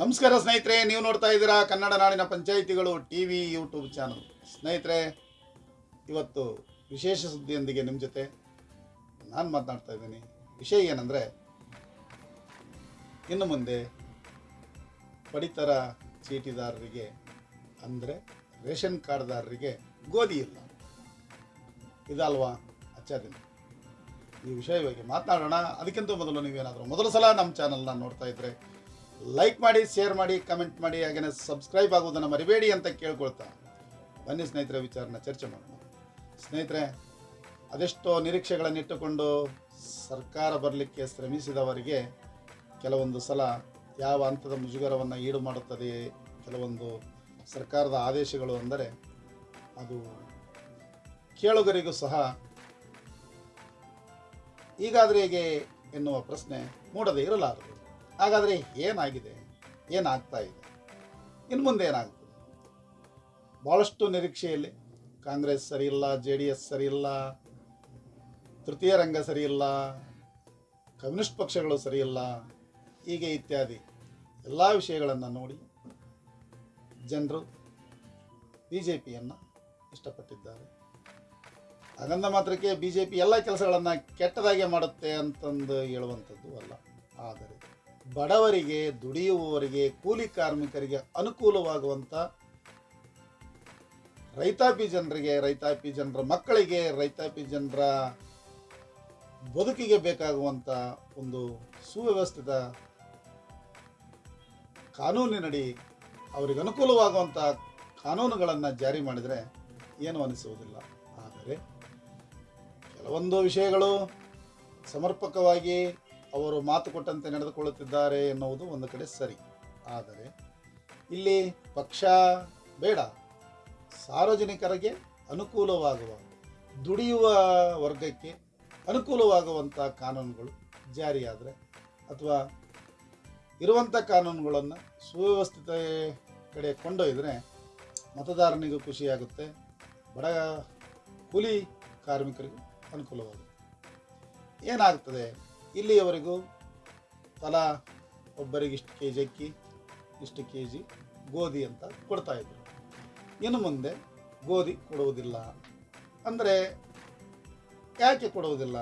ನಮಸ್ಕಾರ ಸ್ನೇಹಿತರೆ, ನೀವು ನೋಡ್ತಾ ಇದ್ದೀರಾ ಕನ್ನಡ ನಾಡಿನ ಪಂಚಾಯಿತಿಗಳು ಟಿ ವಿ ಯೂಟ್ಯೂಬ್ ಚಾನಲ್. ಸ್ನೇಹಿತರೆ, ಇವತ್ತು ವಿಶೇಷ ಸುದ್ದಿಯೊಂದಿಗೆ ನಿಮ್ಮ ಜೊತೆ ನಾನು ಮಾತನಾಡ್ತಾ ಇದ್ದೀನಿ. ವಿಷಯ ಏನಂದರೆ, ಇನ್ನು ಮುಂದೆ ಪಡಿತರ ಚೀಟಿದಾರರಿಗೆ ಅಂದರೆ ರೇಷನ್ ಕಾರ್ಡ್ದಾರರಿಗೆ ಗೋಧಿ ಇಲ್ಲ. ಇದಲ್ವಾ? ಅಚ್ಚಾದಿನ ಈ ವಿಷಯ ಬಗ್ಗೆ ಮಾತನಾಡೋಣ. ಅದಕ್ಕಿಂತ ಮೊದಲು ನೀವೇನಾದರೂ ಮೊದಲ ಸಲ ನಮ್ಮ ಚಾನಲ್ನ ನೋಡ್ತಾ ಇದ್ದರೆ ಲೈಕ್ ಮಾಡಿ ಶೇರ್ ಮಾಡಿ ಕಮೆಂಟ್ ಮಾಡಿ ಹಾಗೆಯೇ ಸಬ್ಸ್ಕ್ರೈಬ್ ಆಗೋದನ್ನು ಮರಿಬೇಡಿ ಅಂತ ಕೇಳ್ಕೊಳ್ತಾ. ಬನ್ನಿ ಸ್ನೇಹಿತರೆ, ವಿಚಾರನ ಚರ್ಚೆ ಮಾಡೋಣ. ಸ್ನೇಹಿತರೆ, ಅದೆಷ್ಟೋ ನಿರೀಕ್ಷೆಗಳನ್ನಿಟ್ಟುಕೊಂಡು ಸರ್ಕಾರ ಬರಲಿಕ್ಕೆ ಶ್ರಮಿಸಿದವರಿಗೆ ಕೆಲವೊಂದು ಸಲ ಯಾವ ಹಂತದ ಮುಜುಗರವನ್ನು ಈಡು ಮಾಡುತ್ತದೆ, ಕೆಲವೊಂದು ಸರ್ಕಾರದ ಆದೇಶಗಳು ಅಂದರೆ ಅದು ಕೇಳುಗರಿಗೂ ಸಹ ಈಗಾದರೆ ಹೇಗೆ ಎನ್ನುವ ಪ್ರಶ್ನೆ ಮೂಡದೇ ಇರಲಾರದು. ಹಾಗಾದರೆ ಏನಾಗಿದೆ? ಏನಾಗ್ತಾ ಇದೆ? ಇನ್ನು ಮುಂದೆ ಏನಾಗ್ತದೆ ಭಾಳಷ್ಟು ನಿರೀಕ್ಷೆಯಲ್ಲಿ ಕಾಂಗ್ರೆಸ್ ಸರಿ ಇಲ್ಲ ಜೆ ಡಿ ಎಸ್ ಸರಿ ಇಲ್ಲ ತೃತೀಯ ರಂಗ ಸರಿ ಇಲ್ಲ ಕಮ್ಯುನಿಸ್ಟ್ ಪಕ್ಷಗಳು ಸರಿ ಇಲ್ಲ ಹೀಗೆ ಇತ್ಯಾದಿ ಎಲ್ಲ ವಿಷಯಗಳನ್ನು ನೋಡಿ ಜನರು ಬಿ ಜೆ ಪಿಯನ್ನು ಇಷ್ಟಪಟ್ಟಿದ್ದಾರೆ. ಹಾಗಂದ ಮಾತ್ರಕ್ಕೆ ಬಿ ಜೆ ಪಿ ಎಲ್ಲ ಕೆಲಸಗಳನ್ನು ಕೆಟ್ಟದಾಗೆ ಮಾಡುತ್ತೆ ಅಂತಂದು ಹೇಳುವಂಥದ್ದು ಅಲ್ಲ. ಆದರೆ ಬಡವರಿಗೆ, ದುಡಿಯುವವರಿಗೆ, ಕೂಲಿ ಕಾರ್ಮಿಕರಿಗೆ ಅನುಕೂಲವಾಗುವಂಥ ರೈತಾಪಿ ಜನರಿಗೆ, ರೈತಾಪಿ ಜನರ ಮಕ್ಕಳಿಗೆ, ರೈತಾಪಿ ಜನರ ಬದುಕಿಗೆ ಬೇಕಾಗುವಂಥ ಒಂದು ಸುವ್ಯವಸ್ಥಿತ ಕಾನೂನಿನಡಿ ಅವರಿಗೆ ಅನುಕೂಲವಾಗುವಂಥ ಕಾನೂನುಗಳನ್ನು ಜಾರಿ ಮಾಡಿದರೆ ಏನು ಅನಿಸುವುದಿಲ್ಲ. ಆದರೆ ಕೆಲವೊಂದು ವಿಷಯಗಳು ಸಮರ್ಪಕವಾಗಿ ಅವರು ಮಾತು ಕೊಟ್ಟಂತೆ ನಡೆದುಕೊಳ್ಳುತ್ತಿದ್ದಾರೆ ಎನ್ನುವುದು ಒಂದು ಕಡೆ ಸರಿ. ಆದರೆ ಇಲ್ಲಿ ಪಕ್ಷ ಬೇಡ. ಸಾರ್ವಜನಿಕರಿಗೆ ಅನುಕೂಲವಾಗುವ, ದುಡಿಯುವ ವರ್ಗಕ್ಕೆ ಅನುಕೂಲವಾಗುವಂಥ ಕಾನೂನುಗಳು ಜಾರಿಯಾದರೆ ಅಥವಾ ಇರುವಂಥ ಕಾನೂನುಗಳನ್ನು ಸುವ್ಯವಸ್ಥಿತ ಕಡೆ ಕೊಂಡೊಯ್ದರೆ ಮತದಾರನಿಗೂ ಖುಷಿಯಾಗುತ್ತೆ. ಬಡ ಕೂಲಿ ಕಾರ್ಮಿಕರಿಗೂ ಅನುಕೂಲವಾಗುತ್ತೆ. ಏನಾಗ್ತದೆ? ಇಲ್ಲಿಯವರೆಗೂ ತಲಾ ಒಬ್ಬರಿಗೆ ಇಷ್ಟು ಕೆ ಜಿ ಅಕ್ಕಿ, ಇಷ್ಟು ಕೆ ಜಿ ಗೋಧಿ ಅಂತ ಕೊಡ್ತಾಯಿದ್ರು ಇನ್ನು ಮುಂದೆ ಗೋಧಿ ಕೊಡುವುದಿಲ್ಲ. ಅಂದರೆ ಯಾಕೆ ಕೊಡುವುದಿಲ್ಲ?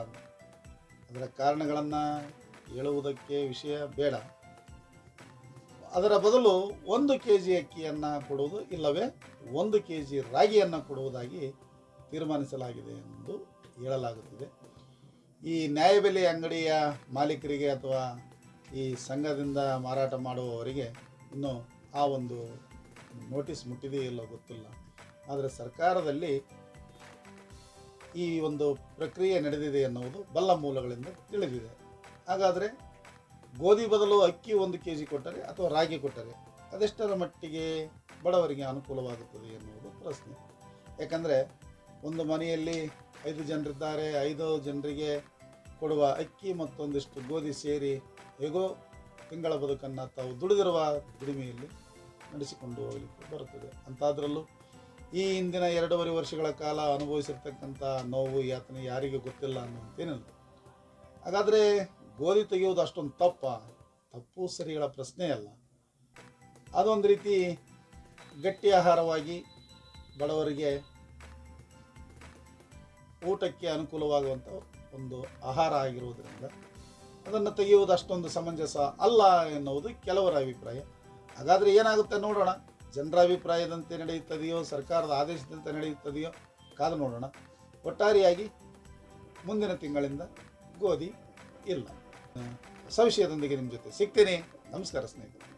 ಅದರ ಕಾರಣಗಳನ್ನು ಹೇಳುವುದಕ್ಕೆ ವಿಷಯ ಬೇಡ. ಅದರ ಬದಲು ಒಂದು ಕೆ ಜಿ ಅಕ್ಕಿಯನ್ನು ಕೊಡುವುದು ಇಲ್ಲವೇ ಒಂದು ಕೆ ಜಿ ರಾಗಿಯನ್ನು ಕೊಡುವುದಾಗಿ ತೀರ್ಮಾನಿಸಲಾಗಿದೆ ಎಂದು ಹೇಳಲಾಗುತ್ತಿದೆ. ಈ ನ್ಯಾಯಬೆಲೆ ಅಂಗಡಿಯ ಮಾಲೀಕರಿಗೆ ಅಥವಾ ಈ ಸಂಘದಿಂದ ಮಾರಾಟ ಮಾಡುವವರಿಗೆ ಇನ್ನೂ ಆ ಒಂದು ನೋಟಿಸ್ ಮುಟ್ಟಿದೆಯೋ ಇಲ್ಲೋ ಗೊತ್ತಿಲ್ಲ. ಆದರೆ ಸರ್ಕಾರದಲ್ಲಿ ಈ ಒಂದು ಪ್ರಕ್ರಿಯೆ ನಡೆದಿದೆ ಎನ್ನುವುದು ಬಲ್ಲ ಮೂಲಗಳಿಂದ ತಿಳಿದಿದೆ. ಹಾಗಾದರೆ ಗೋಧಿ ಬದಲು ಅಕ್ಕಿ ಒಂದು ಕೆ ಜಿ ಕೊಟ್ಟರೆ ಅಥವಾ ರಾಗಿ ಕೊಟ್ಟರೆ ಅದೆಷ್ಟರ ಮಟ್ಟಿಗೆ ಬಡವರಿಗೆ ಅನುಕೂಲವಾಗುತ್ತದೆ ಎನ್ನುವುದು ಪ್ರಶ್ನೆ. ಯಾಕಂದರೆ ಒಂದು ಮನೆಯಲ್ಲಿ ಐದು ಜನರಿದ್ದಾರೆ, ಐದು ಜನರಿಗೆ ಕೊಡುವ ಅಕ್ಕಿ ಮತ್ತೊಂದಿಷ್ಟು ಗೋಧಿ ಸೇರಿ ಹೇಗೋ ತಿಂಗಳ ಬದುಕನ್ನು ತಾವು ದುಡಿದಿರುವ ದುಡಿಮೆಯಲ್ಲಿ ನಡೆಸಿಕೊಂಡು ಹೋಗಲಿಕ್ಕೆ ಬರುತ್ತದೆ. ಅಂತಾದ್ರಲ್ಲೂ ಈ ಹಿಂದಿನ ಎರಡೂವರೆ ವರ್ಷಗಳ ಕಾಲ ಅನುಭವಿಸಿರ್ತಕ್ಕಂಥ ನೋವು ಯಾತನೆ ಯಾರಿಗೂ ಗೊತ್ತಿಲ್ಲ ಅನ್ನುವಂತೇನಿಲ್ಲ. ಹಾಗಾದರೆ ಗೋಧಿ ತೆಗೆಯುವುದು ಅಷ್ಟೊಂದು ತಪ್ಪ, ತಪ್ಪು ಸರಿಗಳ ಪ್ರಶ್ನೆ ಅಲ್ಲ. ಅದೊಂದು ರೀತಿ ಗಟ್ಟಿ ಆಹಾರವಾಗಿ ಬಡವರಿಗೆ ಊಟಕ್ಕೆ ಅನುಕೂಲವಾಗುವಂಥ ಒಂದು ಆಹಾರ ಆಗಿರುವುದರಿಂದ ಅದನ್ನು ತೆಗೆಯುವುದು ಅಷ್ಟೊಂದು ಸಮಂಜಸ ಅಲ್ಲ ಎನ್ನುವುದು ಕೆಲವರ ಅಭಿಪ್ರಾಯ. ಹಾಗಾದರೆ ಏನಾಗುತ್ತೆ ನೋಡೋಣ. ಜನರ ಅಭಿಪ್ರಾಯದಂತೆ ನಡೆಯುತ್ತದೆಯೋ, ಸರ್ಕಾರದ ಆದೇಶದಂತೆ ನಡೆಯುತ್ತದೆಯೋ ಕಾದು ನೋಡೋಣ. ಒಟ್ಟಾರೆಯಾಗಿ ಮುಂದಿನ ತಿಂಗಳಿಂದ ಗೋಧಿ ಇಲ್ಲ. ಸವಿಷಯದೊಂದಿಗೆ ನಿಮ್ಮ ಜೊತೆ ಸಿಗ್ತೇನೆ. ನಮಸ್ಕಾರ ಸ್ನೇಹಿತರೆ.